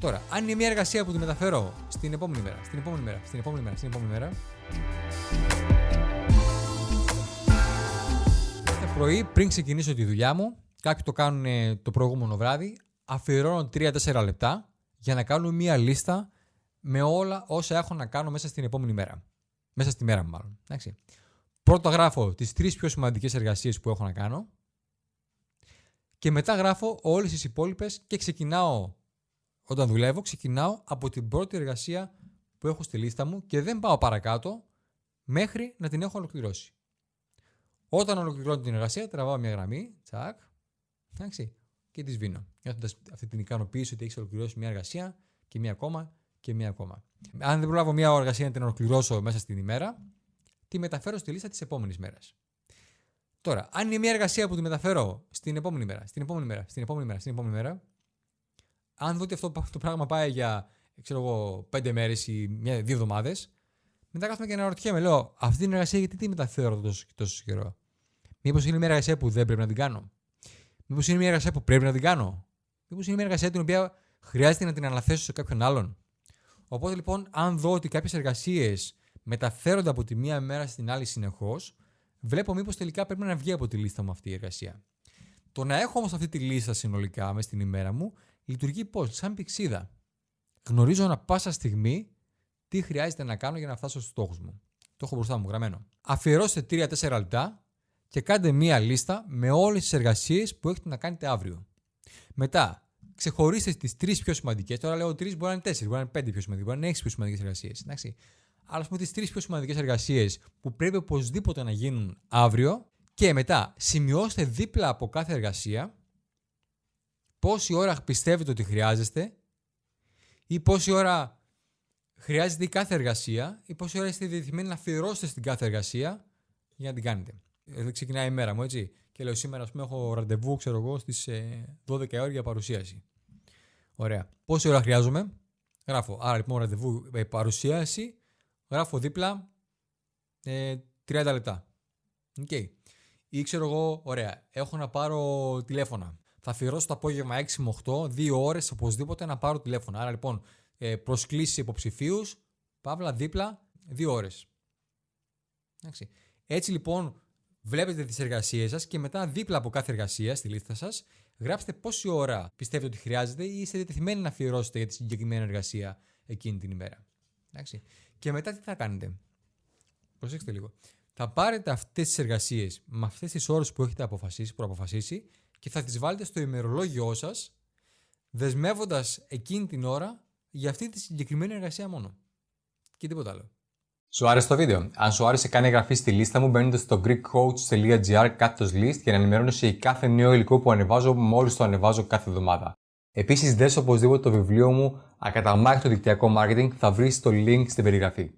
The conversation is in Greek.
Τώρα, αν είναι μια εργασία που τη μεταφέρω στην επόμενη μέρα, στην επόμενη μέρα, στην επόμενη μέρα, στην επόμενη μέρα. Κάθε πρωί πριν ξεκινήσω τη δουλειά μου, κάποιοι το κάνουν ε, το προηγούμενο βράδυ, αφιερώνω 3-4 λεπτά για να κάνω μια λίστα με όλα όσα έχω να κάνω μέσα στην επόμενη μέρα. Μέσα στη μέρα μου, μάλλον. Εντάξει. Πρώτα γράφω τις τρεις πιο σημαντικές εργασίες που έχω να κάνω. Και μετά γράφω όλες τις υπόλοιπες και ξεκινάω όταν δουλεύω, ξεκινάω από την πρώτη εργασία που έχω στη λίστα μου και δεν πάω παρακάτω μέχρι να την έχω ολοκληρώσει. Όταν ολοκληρώνω την εργασία, τραβάω μια γραμμή, τσακ, εντάξει, και τη σβήνω. Νιώθοντας αυτή την ικανοποίηση ότι έχεις ολοκληρώσει μια εργασία και μια ακόμα και μια ακόμα. Αν δεν προλάβω μια εργασία να την ολοκληρώσω μέσα στην ημέρα, τη μεταφέρω στη λίστα της επόμενης μέρας. Τώρα, αν είναι μια εργασία που τη μεταφέρω στην επόμενη μέρα, στην επόμενη μέρα, στην επόμενη μέρα, στην επόμενη μέρα, αν δω ότι αυτό το πράγμα πάει για ξέρω εγώ, πέντε μέρες ή μια, δύο εβδομάδες, μετά κάθομαι και αναρωτιέμαι, λέω, αυτή την εργασία γιατί τη μεταφέρω τόσο, τόσο καιρό; Μήπως είναι μια εργασία που δεν πρέπει να την κάνω; Μήπως είναι μια εργασία που πρέπει να την κάνω; Μήπως είναι μια εργασία την οποία χρειάζεται να την αναθέσω σε κάποιον άλλον; Οπότε λοιπόν, αν δω ότι κάποιες εργασίες μεταφέρονται από τη μία μέρα στην άλλη συνεχώς, βλέπω μήπως τελικά πρέπει να βγει από τη λίστα μου αυτή η εργασία. Το να έχω όμως αυτή τη λίστα συνολικά μες στην ημέρα μου λειτουργεί πώς, σαν πηξίδα. Γνωρίζω ανα πάσα στιγμή τι χρειάζεται να κάνω για να φτάσω στους στόχους μου. Το έχω μπροστά μου γραμμένο. Αφιερώστε 3-4 λεπτά και κάντε μία λίστα με όλες τις εργασίες που έχετε να κάνετε αύριο. Μετά, ξεχωρίστε τις τρεις πιο σημαντικές. Τώρα λέω τρεις, μπορεί να είναι τέσσερις, μπορεί να είναι πέντε πιο σημαντικές, μπορεί να είναι έξι πιο σημαντικές εργασίες. Αλλά ας πούμε τις τρεις πιο σημαντικές εργασίες που πρέπει οπωσδήποτε να γίνουν αύριο και μετά σημειώστε δίπλα από κάθε εργασία πόση ώρα πιστεύετε ότι χρειάζεστε ή πόση ώρα χρειάζεται η κάθε εργασία ή πόση ώρα είστε διεθυμένοι να αφιερώσετε στην κάθε εργασία για να την κάνετε. Εδώ ξεκινάει η μέρα μου, έτσι. Και λέω σήμερα, ας πούμε, έχω ραντεβού, ξέρω εγώ, στις 12 ώρα για παρουσίαση. Ωραία. Πόση ώρα χρειάζομαι, γράφω. Άρα λοιπόν, ραντεβού ε, παρουσίαση, γράφω δίπλα ε, 30 λεπτά. OK. Okay. Ή ξέρω εγώ, ωραία, έχω να πάρω τηλέφωνα θα αφιερώσω το απόγευμα 6 με 8, 2 ώρες οπωσδήποτε να πάρω τηλέφωνο. Άρα λοιπόν, ε, προσκλήσεις υποψηφίους, παύλα δίπλα, 2 ώρες. Έτσι λοιπόν, βλέπετε τις εργασίες σας και μετά δίπλα από κάθε εργασία στη λίστα σας, γράψτε πόση ώρα πιστεύετε ότι χρειάζεται ή είστε διατεθειμένοι να αφιερώσετε για τη συγκεκριμένη εργασία εκείνη την ημέρα. Εντάξει. Και μετά τι θα κάνετε; Προσέξτε λίγο. Θα πάρετε αυτές τις εργασίες με αυτές τις ώρες που έχετε αποφασίσει, προαποφασίσει και θα τις βάλετε στο ημερολόγιό σας δεσμεύοντας εκείνη την ώρα για αυτή τη συγκεκριμένη εργασία μόνο. Και τίποτα άλλο. Σου άρεσε το βίντεο; Αν σου άρεσε, κάνε εγγραφή στη λίστα μου μπαίνοντα στο greekcoach.gr κάθετος list για να ενημερώνεσαι για κάθε νέο υλικό που ανεβάζω μόλις το ανεβάζω κάθε εβδομάδα. Επίσης, δες οπωσδήποτε το βιβλίο μου Ακαταμάχητο δικτυακό marketing θα βρεις το link στην περιγραφή.